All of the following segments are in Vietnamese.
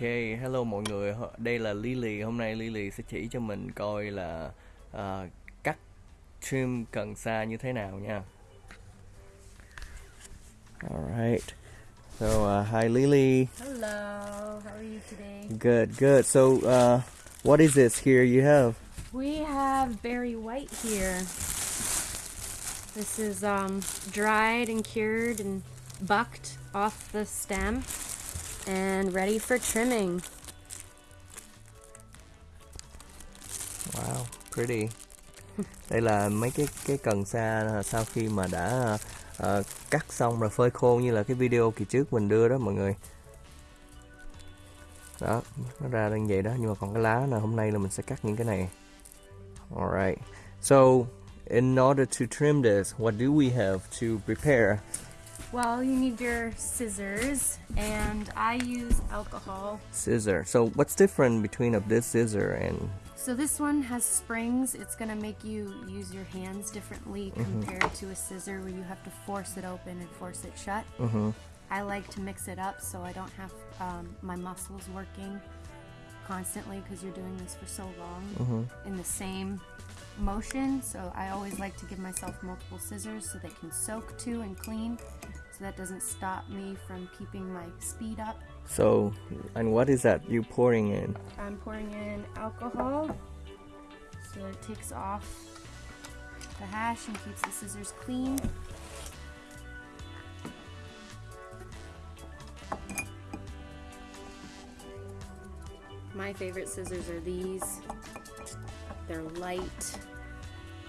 Ok, hello mọi người, đây là Lily. Hôm nay Lily sẽ chỉ cho mình coi là ờ, cắt trim cần sa như thế nào nha. Alright. So, uh, hi Lily. Hello, how are you today? Good, good. So, uh, what is this here you have? We have berry white here. This is um, dried and cured and bucked off the stem and ready for trimming. Wow, pretty. Đây là mấy cái cái cần sa sau khi mà đã uh, cắt xong rồi phơi khô như là cái video kỳ trước mình đưa đó mọi người. Đó, nó ra như vậy đó, nhưng mà còn cái lá là hôm nay là mình sẽ cắt những cái này. Alright. So, in order to trim this, what do we have to prepare? Well, you need your scissors, and I use alcohol. Scissor. So, what's different between of this scissor and So this one has springs. It's gonna make you use your hands differently compared to a scissor where you have to force it open and force it shut. Mhm. I like to mix it up so I don't have um, my muscles working constantly because you're doing this for so long in the same motion. So I always like to give myself multiple scissors so they can soak too and clean. So that doesn't stop me from keeping my speed up. so and what is that you pouring in? I'm pouring in alcohol so it takes off the hash and keeps the scissors clean. My favorite scissors are these. They're light.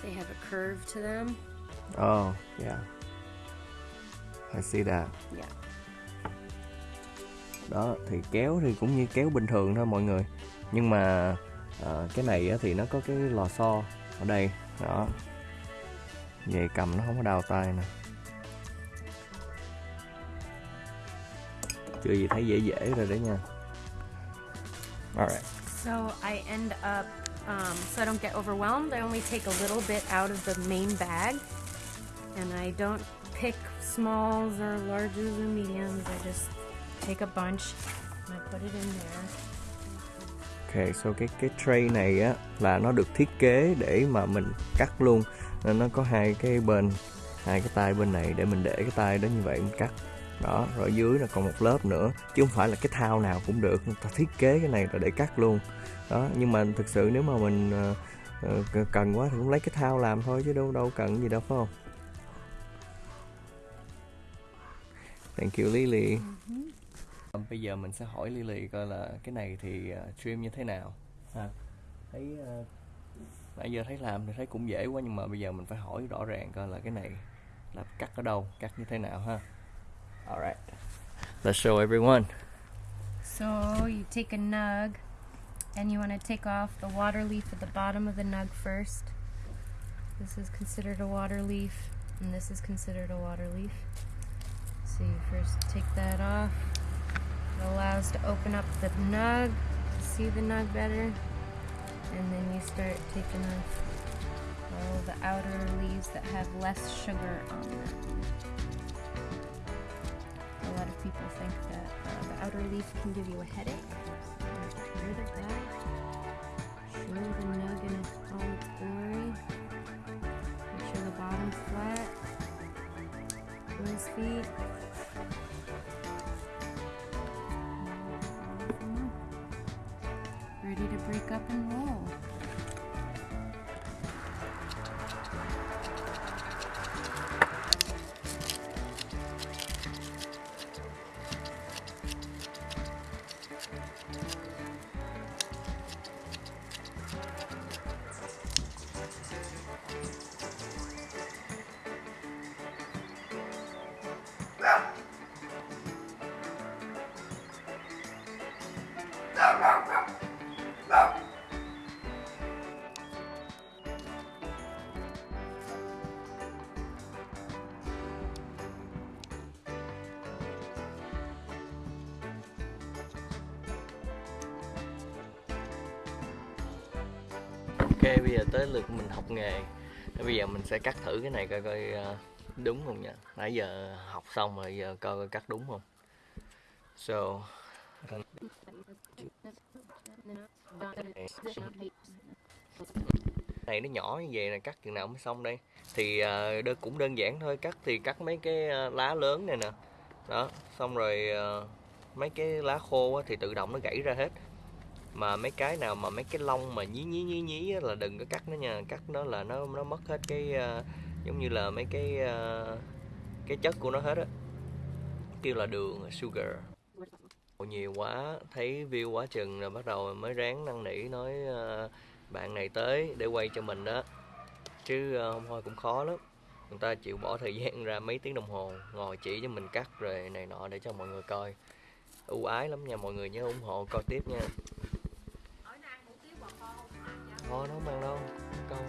They have a curve to them. Oh, yeah. I see that. Yeah. đó thì kéo thì cũng như kéo bình thường thôi mọi người. Nhưng mà ờ, cái này thì nó có cái lò xo ở đây. Đó. Về cầm nó không có đau tay nè. Chưa gì thấy dễ dễ rồi đấy nha. Alright. So I end up, um, so I don't get overwhelmed, I only take a little bit out of the main bag. And I don't pick smalls or larges or mediums. I just take a bunch and I put it in there. Okay, so cái cái tray này á là nó được thiết kế để mà mình cắt luôn nên nó có hai cái bên hai cái tay bên này để mình để cái tay đó như vậy mình cắt đó rồi dưới là còn một lớp nữa chứ không phải là cái thao nào cũng được người ta thiết kế cái này là để cắt luôn đó nhưng mà thực sự nếu mà mình uh, cần quá thì cũng lấy cái thao làm thôi chứ đâu đâu cần gì đâu phải không thank you Lily. Bây giờ mình sẽ hỏi Lily coi là cái này thì ờ, trim như thế nào. Ha thấy ờ, nãy giờ thấy làm thì thấy cũng dễ quá nhưng mà bây giờ mình phải hỏi rõ ràng coi là cái này là cắt ở đâu cắt như thế nào ha. Alright let's show everyone. So you take a nug and you want to take off the water leaf at the bottom of the nug first. This is considered a water leaf, and this is considered a water leaf. You first take that off. It allows to open up the nug, see the nug better, and then you start taking off all the outer leaves that have less sugar on them. A lot of people think that uh, the outer leaf can give you a headache. So rid of that. Show the nug in all its glory. Make sure the bottom's flat. Crow's feet. up and roll. Ok, bây giờ tới lượt mình học nghề. Bây giờ mình sẽ cắt thử cái này coi coi ờ, đúng không nha? Nãy giờ học xong rồi, giờ coi coi cắt đúng không? So, này nó nhỏ như vậy là cắt chừng nào mới xong đây? Thì ờ, đơn cũng đơn giản thôi, cắt thì cắt mấy cái ờ, lá lớn này nè. Đó, xong rồi mấy cái lá khô thì tự động nó gãy ra hết mà mấy cái nào mà mấy cái lông mà nhí nhí nhí nhí là đừng có cắt nó nha. Cắt nó là nó nó mất hết cái uh, giống như là mấy cái uh, cái chất của nó hết á. Kêu là đường sugar. Nhiều quá. Thấy view quá chừng rồi bắt đầu mới ráng năn nỉ nói uh, bạn này tới để quay cho mình đó. Chứ hôm không thôi cũng khó lắm. Người ta chịu bỏ thời gian ra mấy tiếng đồng hồ ngồi chỉ cho mình cắt rồi này nọ để cho mọi người coi. Ưu ái lắm nha mọi người nhớ ủng hộ coi tiếp nha thôi nó không ăn đâu. Con